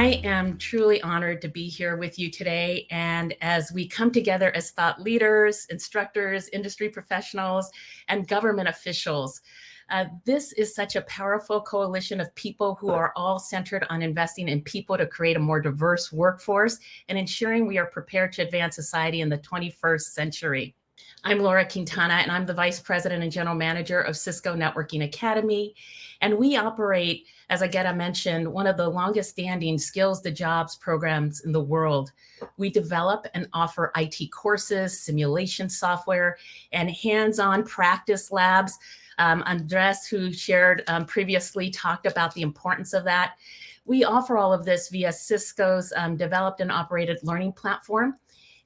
I am truly honored to be here with you today. And as we come together as thought leaders, instructors, industry professionals, and government officials, uh, this is such a powerful coalition of people who are all centered on investing in people to create a more diverse workforce and ensuring we are prepared to advance society in the 21st century. I'm Laura Quintana, and I'm the Vice President and General Manager of Cisco Networking Academy. And we operate, as Agata mentioned, one of the longest standing Skills to Jobs programs in the world. We develop and offer IT courses, simulation software, and hands-on practice labs. Um, Andres, who shared um, previously, talked about the importance of that. We offer all of this via Cisco's um, developed and operated learning platform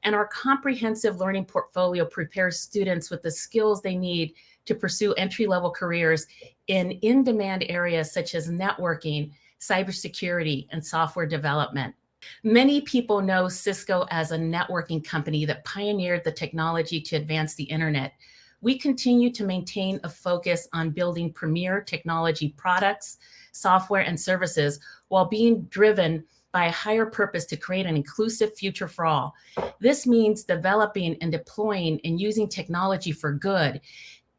and our comprehensive learning portfolio prepares students with the skills they need to pursue entry-level careers in in-demand areas such as networking, cybersecurity, and software development. Many people know Cisco as a networking company that pioneered the technology to advance the internet. We continue to maintain a focus on building premier technology products, software, and services while being driven by a higher purpose to create an inclusive future for all. This means developing and deploying and using technology for good,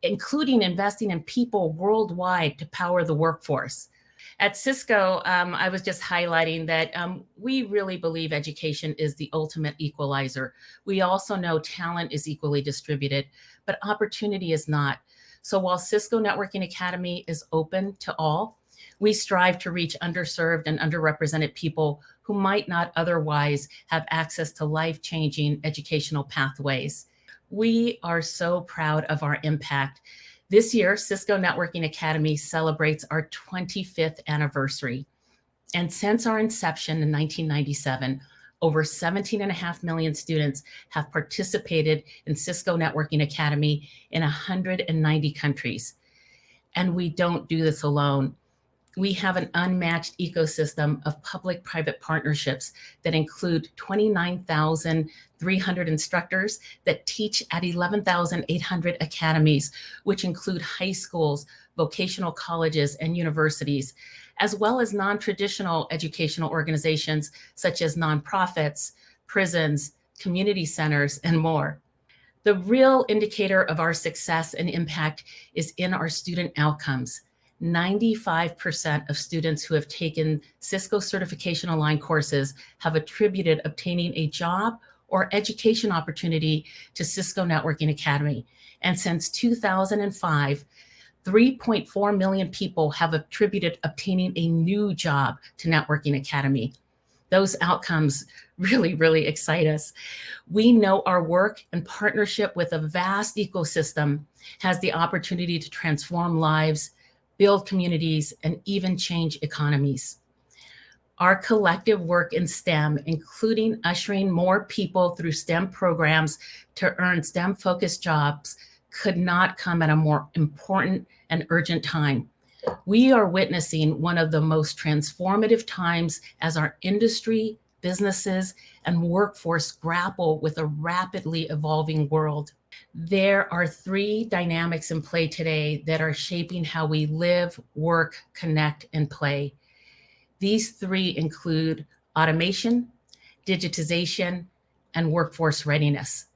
including investing in people worldwide to power the workforce. At Cisco, um, I was just highlighting that um, we really believe education is the ultimate equalizer. We also know talent is equally distributed, but opportunity is not. So while Cisco Networking Academy is open to all, we strive to reach underserved and underrepresented people who might not otherwise have access to life-changing educational pathways. We are so proud of our impact. This year, Cisco Networking Academy celebrates our 25th anniversary. And since our inception in 1997, over 17 and a half million students have participated in Cisco Networking Academy in 190 countries. And we don't do this alone we have an unmatched ecosystem of public-private partnerships that include 29,300 instructors that teach at 11,800 academies, which include high schools, vocational colleges, and universities, as well as non-traditional educational organizations such as nonprofits, prisons, community centers, and more. The real indicator of our success and impact is in our student outcomes. 95% of students who have taken Cisco certification aligned courses have attributed obtaining a job or education opportunity to Cisco Networking Academy. And since 2005, 3.4 million people have attributed obtaining a new job to Networking Academy. Those outcomes really, really excite us. We know our work and partnership with a vast ecosystem has the opportunity to transform lives build communities, and even change economies. Our collective work in STEM, including ushering more people through STEM programs to earn STEM-focused jobs, could not come at a more important and urgent time. We are witnessing one of the most transformative times as our industry, businesses, and workforce grapple with a rapidly evolving world. There are three dynamics in play today that are shaping how we live, work, connect, and play. These three include automation, digitization, and workforce readiness.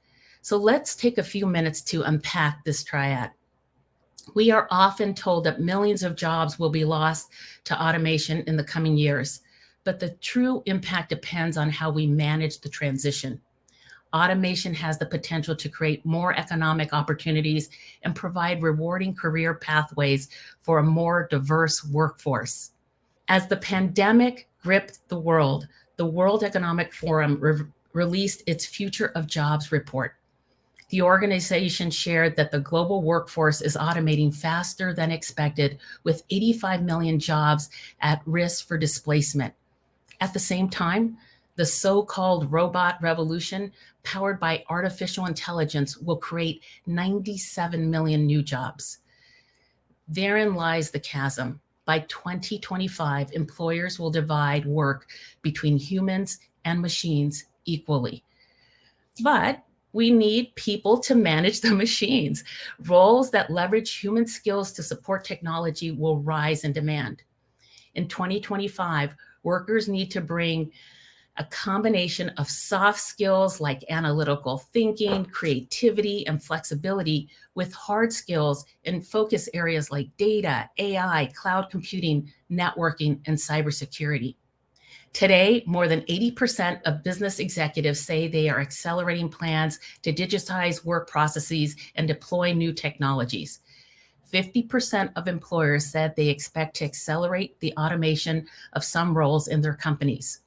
So let's take a few minutes to unpack this triad. We are often told that millions of jobs will be lost to automation in the coming years, but the true impact depends on how we manage the transition automation has the potential to create more economic opportunities and provide rewarding career pathways for a more diverse workforce. As the pandemic gripped the world, the World Economic Forum re released its Future of Jobs report. The organization shared that the global workforce is automating faster than expected, with 85 million jobs at risk for displacement. At the same time, the so-called robot revolution powered by artificial intelligence will create 97 million new jobs. Therein lies the chasm. By 2025, employers will divide work between humans and machines equally. But we need people to manage the machines. Roles that leverage human skills to support technology will rise in demand. In 2025, Workers need to bring a combination of soft skills like analytical thinking, creativity, and flexibility with hard skills in focus areas like data, AI, cloud computing, networking, and cybersecurity. Today, more than 80% of business executives say they are accelerating plans to digitize work processes and deploy new technologies. 50% of employers said they expect to accelerate the automation of some roles in their companies.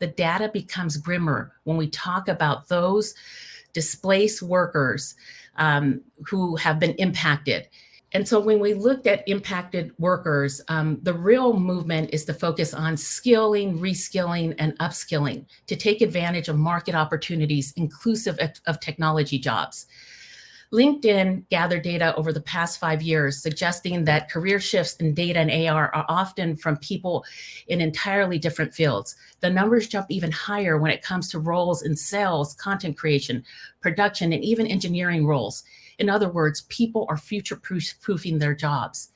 The data becomes grimmer when we talk about those displaced workers um, who have been impacted. And so when we looked at impacted workers, um, the real movement is to focus on skilling, reskilling, and upskilling to take advantage of market opportunities inclusive of, of technology jobs. LinkedIn gathered data over the past five years, suggesting that career shifts in data and AR are often from people in entirely different fields. The numbers jump even higher when it comes to roles in sales, content creation, production, and even engineering roles. In other words, people are future proofing their jobs.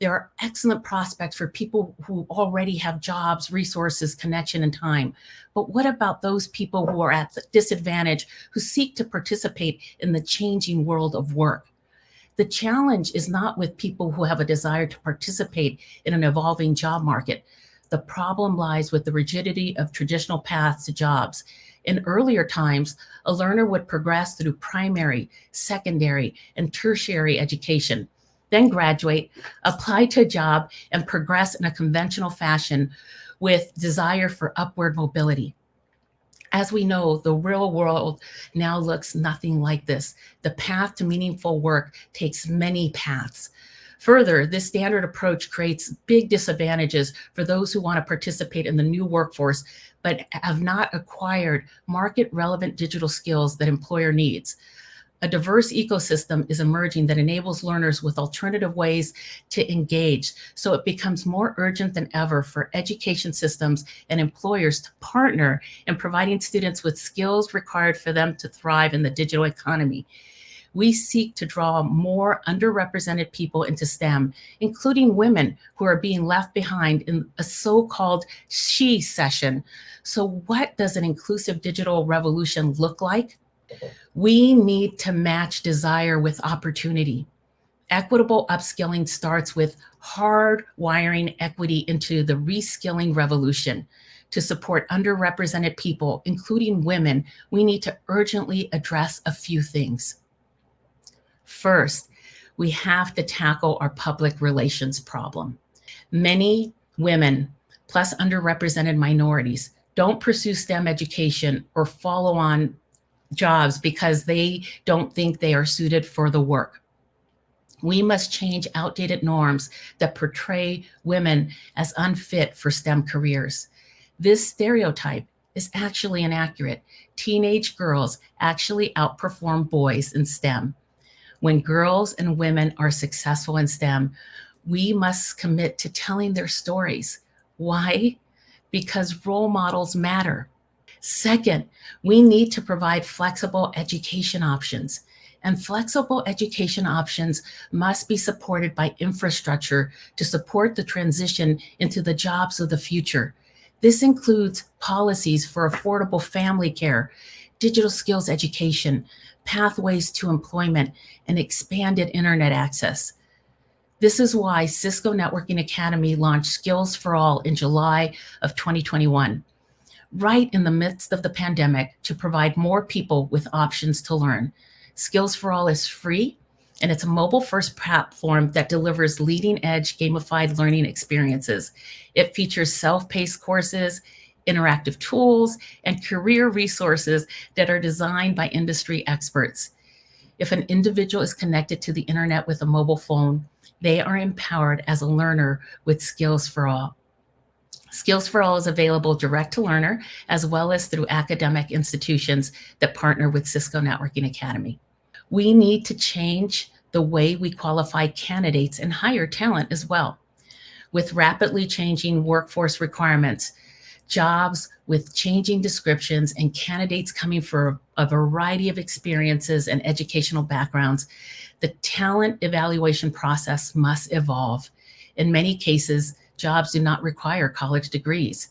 There are excellent prospects for people who already have jobs, resources, connection, and time. But what about those people who are at the disadvantage who seek to participate in the changing world of work? The challenge is not with people who have a desire to participate in an evolving job market. The problem lies with the rigidity of traditional paths to jobs. In earlier times, a learner would progress through primary, secondary, and tertiary education then graduate, apply to a job, and progress in a conventional fashion with desire for upward mobility. As we know, the real world now looks nothing like this. The path to meaningful work takes many paths. Further, this standard approach creates big disadvantages for those who want to participate in the new workforce, but have not acquired market relevant digital skills that employer needs a diverse ecosystem is emerging that enables learners with alternative ways to engage. So it becomes more urgent than ever for education systems and employers to partner in providing students with skills required for them to thrive in the digital economy. We seek to draw more underrepresented people into STEM, including women who are being left behind in a so-called shecession. So what does an inclusive digital revolution look like? We need to match desire with opportunity. Equitable upskilling starts with hard wiring equity into the reskilling revolution. To support underrepresented people, including women, we need to urgently address a few things. First, we have to tackle our public relations problem. Many women, plus underrepresented minorities, don't pursue STEM education or follow on jobs because they don't think they are suited for the work. We must change outdated norms that portray women as unfit for STEM careers. This stereotype is actually inaccurate. Teenage girls actually outperform boys in STEM. When girls and women are successful in STEM, we must commit to telling their stories. Why? Because role models matter. Second, we need to provide flexible education options. And flexible education options must be supported by infrastructure to support the transition into the jobs of the future. This includes policies for affordable family care, digital skills education, pathways to employment, and expanded internet access. This is why Cisco Networking Academy launched Skills for All in July of 2021 right in the midst of the pandemic to provide more people with options to learn. Skills for All is free and it's a mobile first platform that delivers leading edge gamified learning experiences. It features self-paced courses, interactive tools, and career resources that are designed by industry experts. If an individual is connected to the internet with a mobile phone, they are empowered as a learner with Skills for All. Skills for All is available direct to learner, as well as through academic institutions that partner with Cisco Networking Academy. We need to change the way we qualify candidates and hire talent as well. With rapidly changing workforce requirements, jobs with changing descriptions and candidates coming for a variety of experiences and educational backgrounds, the talent evaluation process must evolve. In many cases, jobs do not require college degrees.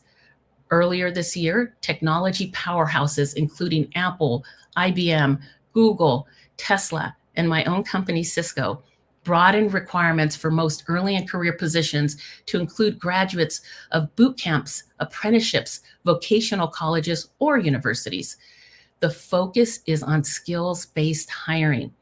Earlier this year, technology powerhouses, including Apple, IBM, Google, Tesla, and my own company, Cisco, broadened requirements for most early and career positions to include graduates of boot camps, apprenticeships, vocational colleges, or universities. The focus is on skills-based hiring.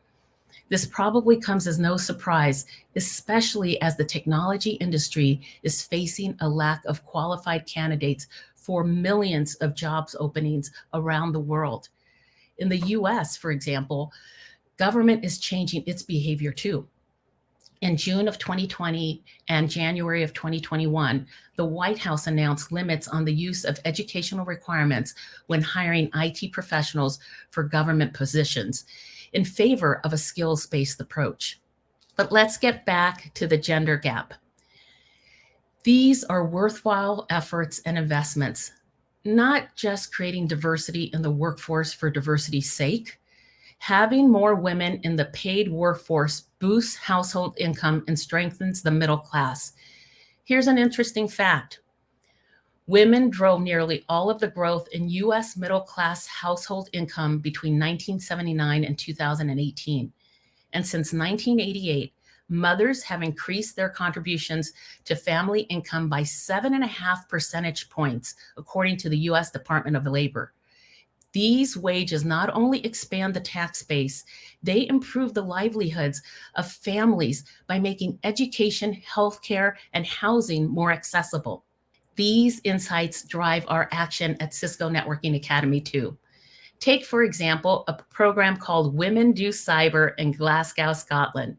This probably comes as no surprise, especially as the technology industry is facing a lack of qualified candidates for millions of jobs openings around the world. In the US, for example, government is changing its behavior too. In June of 2020 and January of 2021, the White House announced limits on the use of educational requirements when hiring IT professionals for government positions in favor of a skills-based approach. But let's get back to the gender gap. These are worthwhile efforts and investments, not just creating diversity in the workforce for diversity's sake. Having more women in the paid workforce boosts household income and strengthens the middle class. Here's an interesting fact. Women drove nearly all of the growth in US middle class household income between 1979 and 2018. And since 1988, mothers have increased their contributions to family income by seven and a half percentage points, according to the US Department of Labor. These wages not only expand the tax base, they improve the livelihoods of families by making education, healthcare, and housing more accessible. These insights drive our action at Cisco Networking Academy too. Take, for example, a program called Women Do Cyber in Glasgow, Scotland,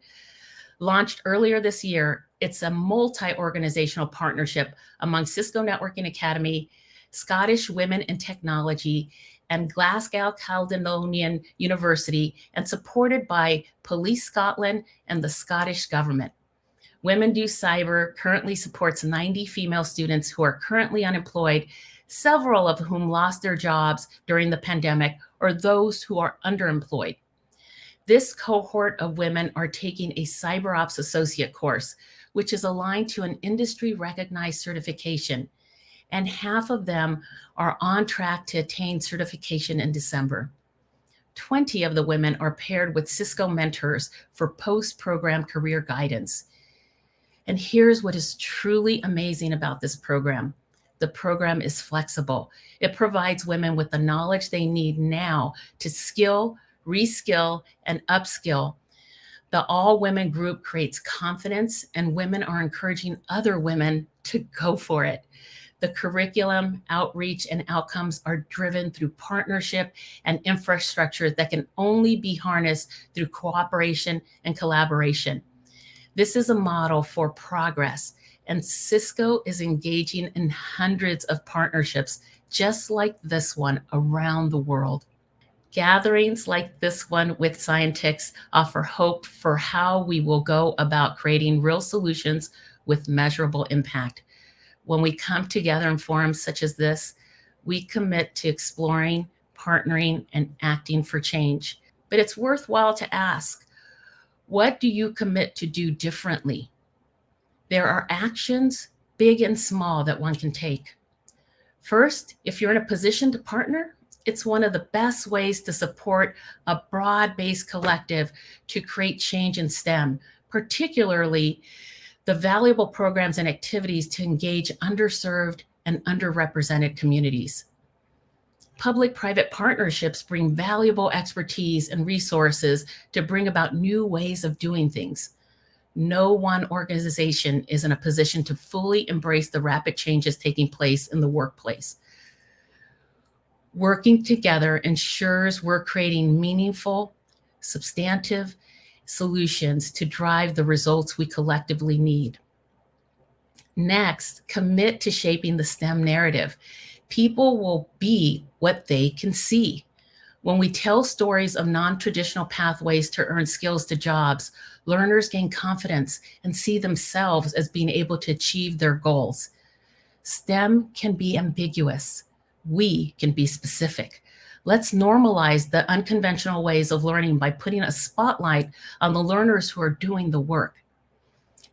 Launched earlier this year, it's a multi-organizational partnership among Cisco Networking Academy, Scottish Women in Technology, and Glasgow Caledonian University, and supported by Police Scotland and the Scottish Government. Women Do Cyber currently supports 90 female students who are currently unemployed, several of whom lost their jobs during the pandemic, or those who are underemployed. This cohort of women are taking a CyberOps Associate course, which is aligned to an industry recognized certification. And half of them are on track to attain certification in December. 20 of the women are paired with Cisco mentors for post-program career guidance. And here's what is truly amazing about this program. The program is flexible. It provides women with the knowledge they need now to skill, reskill, and upskill. The all women group creates confidence and women are encouraging other women to go for it. The curriculum, outreach, and outcomes are driven through partnership and infrastructure that can only be harnessed through cooperation and collaboration. This is a model for progress, and Cisco is engaging in hundreds of partnerships just like this one around the world. Gatherings like this one with Scientix offer hope for how we will go about creating real solutions with measurable impact. When we come together in forums such as this, we commit to exploring, partnering, and acting for change. But it's worthwhile to ask, what do you commit to do differently? There are actions, big and small, that one can take. First, if you're in a position to partner, it's one of the best ways to support a broad-based collective to create change in STEM, particularly the valuable programs and activities to engage underserved and underrepresented communities. Public-private partnerships bring valuable expertise and resources to bring about new ways of doing things. No one organization is in a position to fully embrace the rapid changes taking place in the workplace working together ensures we're creating meaningful, substantive solutions to drive the results we collectively need. Next, commit to shaping the STEM narrative. People will be what they can see. When we tell stories of non-traditional pathways to earn skills to jobs, learners gain confidence and see themselves as being able to achieve their goals. STEM can be ambiguous we can be specific. Let's normalize the unconventional ways of learning by putting a spotlight on the learners who are doing the work.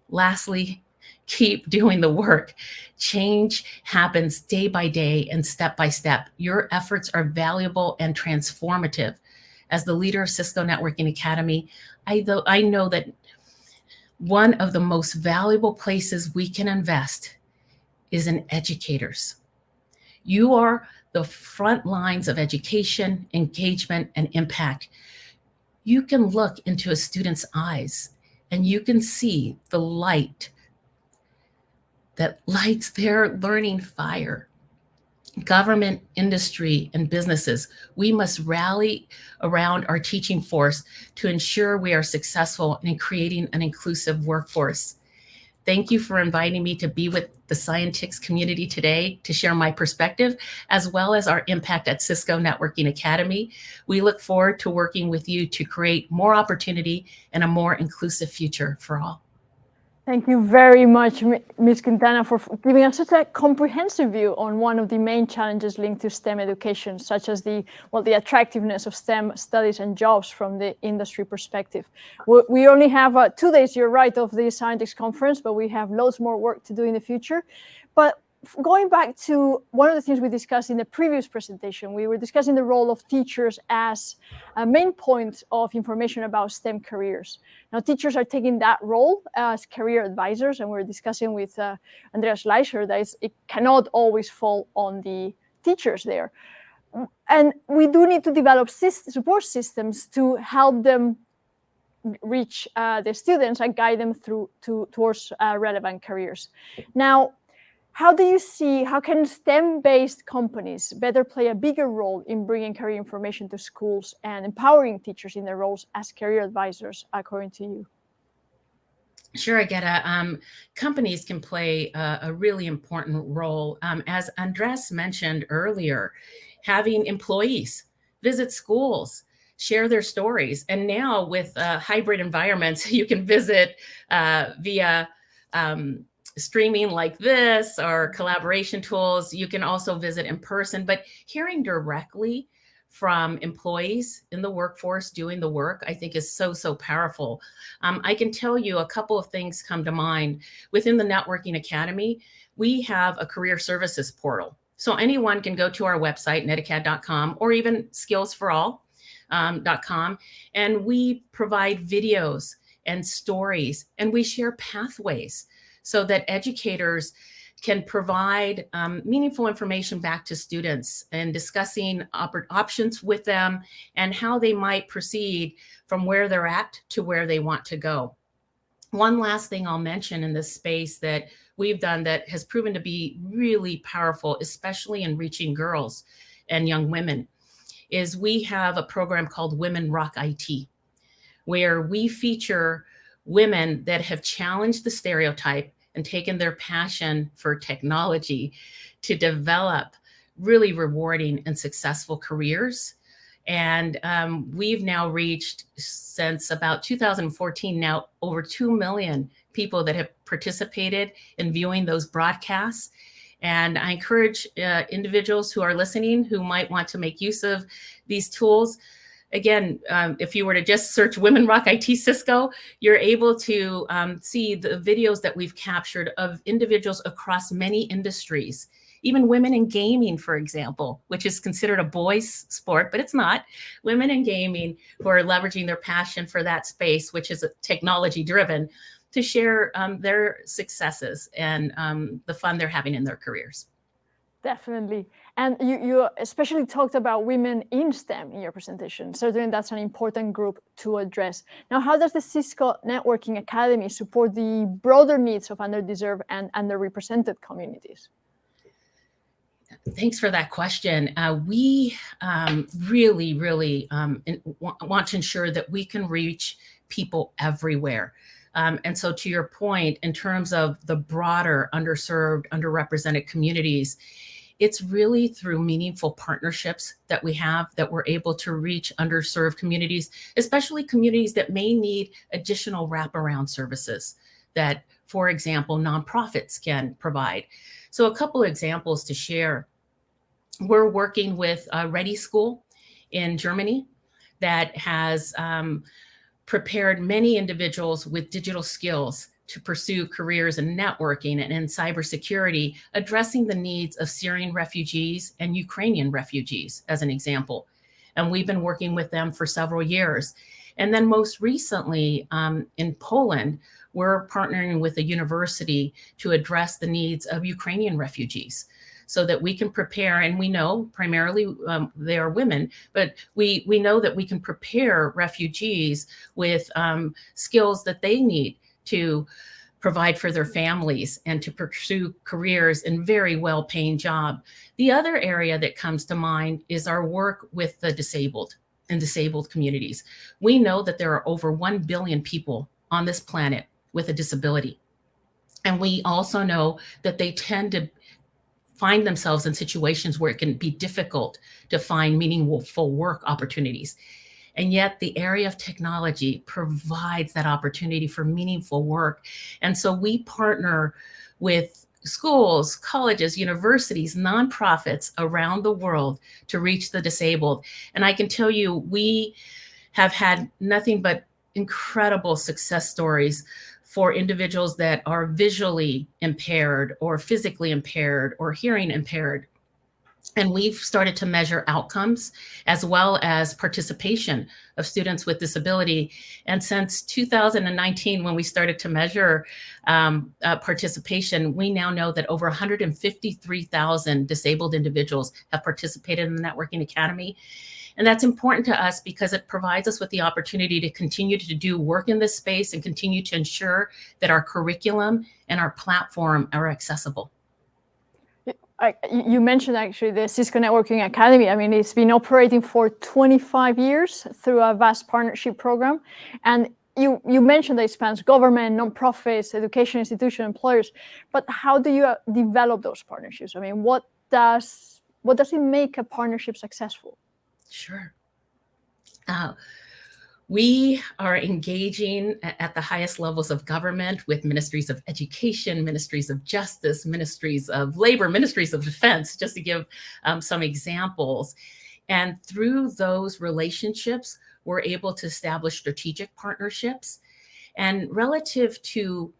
Lastly, keep doing the work. Change happens day by day and step by step. Your efforts are valuable and transformative. As the leader of Cisco Networking Academy, I, I know that one of the most valuable places we can invest is in educators. You are the front lines of education, engagement, and impact. You can look into a student's eyes and you can see the light that lights their learning fire. Government, industry, and businesses, we must rally around our teaching force to ensure we are successful in creating an inclusive workforce. Thank you for inviting me to be with the Scientix community today to share my perspective, as well as our impact at Cisco Networking Academy. We look forward to working with you to create more opportunity and a more inclusive future for all. Thank you very much, Ms. Quintana, for giving us such a comprehensive view on one of the main challenges linked to STEM education, such as the well, the attractiveness of STEM studies and jobs from the industry perspective. We only have uh, two days, you're right, of the Scientix conference, but we have loads more work to do in the future. But going back to one of the things we discussed in the previous presentation, we were discussing the role of teachers as a main point of information about STEM careers. Now, teachers are taking that role as career advisors, and we're discussing with uh, Andreas Schleicher that it cannot always fall on the teachers there. And we do need to develop support systems to help them reach uh, the students and guide them through to, towards uh, relevant careers. Now, how do you see, how can STEM-based companies better play a bigger role in bringing career information to schools and empowering teachers in their roles as career advisors, according to you? Sure, Agata. Um, companies can play a, a really important role. Um, as Andres mentioned earlier, having employees visit schools, share their stories. And now with uh, hybrid environments, you can visit uh, via um, streaming like this or collaboration tools. You can also visit in person, but hearing directly from employees in the workforce doing the work, I think is so, so powerful. Um, I can tell you a couple of things come to mind. Within the Networking Academy, we have a career services portal. So anyone can go to our website, netacad.com, or even skillsforall.com, um, and we provide videos and stories, and we share pathways so that educators can provide um, meaningful information back to students and discussing op options with them and how they might proceed from where they're at to where they want to go. One last thing I'll mention in this space that we've done that has proven to be really powerful, especially in reaching girls and young women, is we have a program called Women Rock IT, where we feature women that have challenged the stereotype and taken their passion for technology to develop really rewarding and successful careers. And um, we've now reached, since about 2014, now over 2 million people that have participated in viewing those broadcasts. And I encourage uh, individuals who are listening who might want to make use of these tools again, um, if you were to just search Women Rock IT Cisco, you're able to um, see the videos that we've captured of individuals across many industries, even women in gaming, for example, which is considered a boys sport, but it's not. Women in gaming who are leveraging their passion for that space, which is technology driven, to share um, their successes and um, the fun they're having in their careers. Definitely. And you, you especially talked about women in STEM in your presentation. Certainly that's an important group to address. Now, how does the Cisco Networking Academy support the broader needs of underdeserved and underrepresented communities? Thanks for that question. Uh, we um, really, really um, want to ensure that we can reach people everywhere. Um, and so to your point, in terms of the broader underserved, underrepresented communities, it's really through meaningful partnerships that we have that we're able to reach underserved communities, especially communities that may need additional wraparound services that, for example, nonprofits can provide. So a couple of examples to share. We're working with a ReDI School in Germany that has um, prepared many individuals with digital skills to pursue careers in networking and in cybersecurity, addressing the needs of Syrian refugees and Ukrainian refugees, as an example. And we've been working with them for several years. And then most recently um, in Poland, we're partnering with a university to address the needs of Ukrainian refugees so that we can prepare and we know primarily um, they are women but we we know that we can prepare refugees with um, skills that they need to provide for their families and to pursue careers in very well paying job. The other area that comes to mind is our work with the disabled and disabled communities. We know that there are over 1 billion people on this planet with a disability. And we also know that they tend to find themselves in situations where it can be difficult to find meaningful work opportunities. And yet the area of technology provides that opportunity for meaningful work. And so we partner with schools, colleges, universities, nonprofits around the world to reach the disabled. And I can tell you, we have had nothing but incredible success stories for individuals that are visually impaired or physically impaired or hearing impaired. And we've started to measure outcomes as well as participation of students with disability. And since 2019, when we started to measure um, uh, participation, we now know that over 153,000 disabled individuals have participated in the Networking Academy. And that's important to us because it provides us with the opportunity to continue to do work in this space and continue to ensure that our curriculum and our platform are accessible. I, you mentioned actually the Cisco Networking Academy. I mean, it's been operating for 25 years through a vast partnership program. And you, you mentioned that it spans government, nonprofits, education institution, employers. But how do you uh, develop those partnerships? I mean, what does what does it make a partnership successful? Sure. Uh, we are engaging at the highest levels of government with ministries of education, ministries of justice, ministries of labor, ministries of defense, just to give um, some examples. And through those relationships, we're able to establish strategic partnerships. And relative to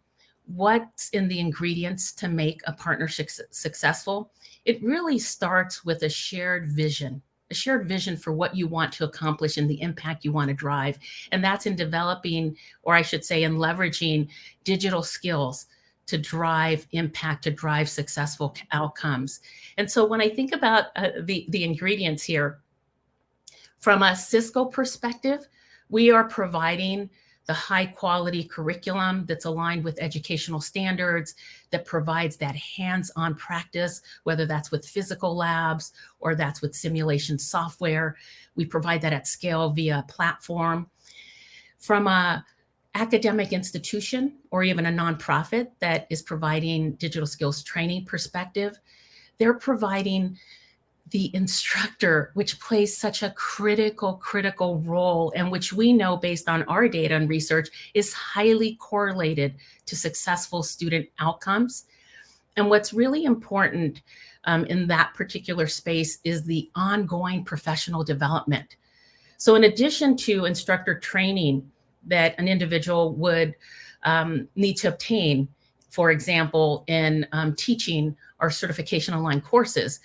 what's in the ingredients to make a partnership successful, it really starts with a shared vision a shared vision for what you want to accomplish and the impact you want to drive. And that's in developing, or I should say, in leveraging digital skills to drive impact, to drive successful outcomes. And so when I think about uh, the, the ingredients here, from a Cisco perspective, we are providing the high quality curriculum that's aligned with educational standards, that provides that hands-on practice, whether that's with physical labs or that's with simulation software. We provide that at scale via platform. From a academic institution or even a nonprofit that is providing digital skills training perspective, they're providing the instructor, which plays such a critical, critical role, and which we know based on our data and research is highly correlated to successful student outcomes. And what's really important um, in that particular space is the ongoing professional development. So in addition to instructor training that an individual would um, need to obtain, for example, in um, teaching our certification online courses,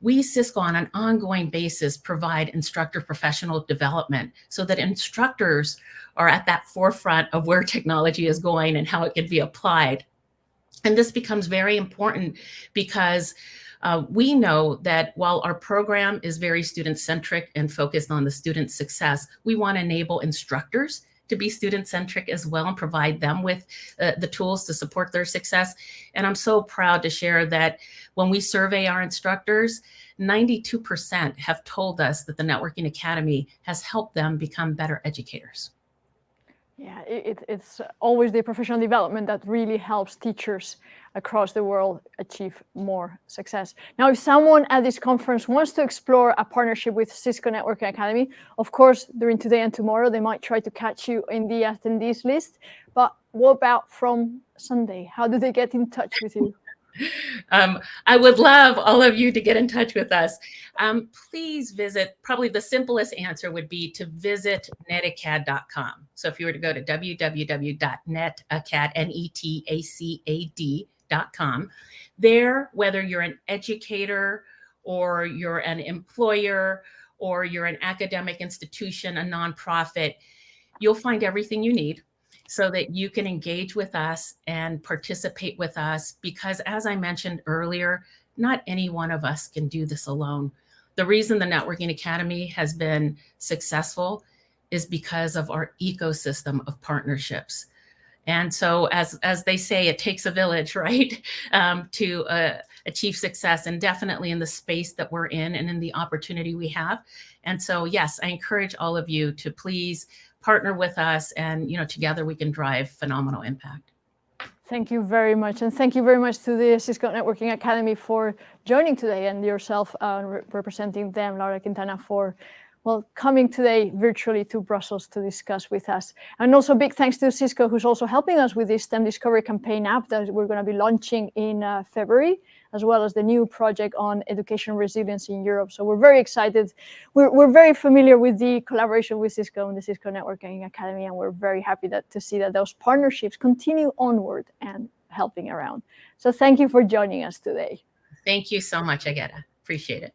we Cisco on an ongoing basis provide instructor professional development so that instructors are at that forefront of where technology is going and how it can be applied. And this becomes very important because uh, we know that while our program is very student centric and focused on the student success, we want to enable instructors to be student centric as well and provide them with uh, the tools to support their success. And I'm so proud to share that when we survey our instructors, 92% have told us that the Networking Academy has helped them become better educators. Yeah, it, it's always the professional development that really helps teachers across the world achieve more success. Now, if someone at this conference wants to explore a partnership with Cisco Networking Academy, of course, during today and tomorrow, they might try to catch you in the attendees list. But what about from Sunday? How do they get in touch with you? um, I would love all of you to get in touch with us. Um, please visit, probably the simplest answer would be to visit netacad.com. So if you were to go to www.netacad, N-E-T-A-C-A-D.com, there, whether you're an educator or you're an employer or you're an academic institution, a nonprofit, you'll find everything you need so that you can engage with us and participate with us. Because as I mentioned earlier, not any one of us can do this alone. The reason the Networking Academy has been successful is because of our ecosystem of partnerships. And so, as, as they say, it takes a village, right, um, to uh, achieve success, and definitely in the space that we're in and in the opportunity we have. And so, yes, I encourage all of you to please partner with us and you know together we can drive phenomenal impact thank you very much and thank you very much to the cisco networking academy for joining today and yourself uh, re representing them laura quintana for well, coming today virtually to Brussels to discuss with us. And also big thanks to Cisco, who's also helping us with this STEM Discovery Campaign app that we're going to be launching in uh, February as well as the new project on education resilience in Europe. So we're very excited. We're, we're very familiar with the collaboration with Cisco and the Cisco Networking Academy, and we're very happy that, to see that those partnerships continue onward and helping around. So thank you for joining us today. Thank you so much, Agata. Appreciate it.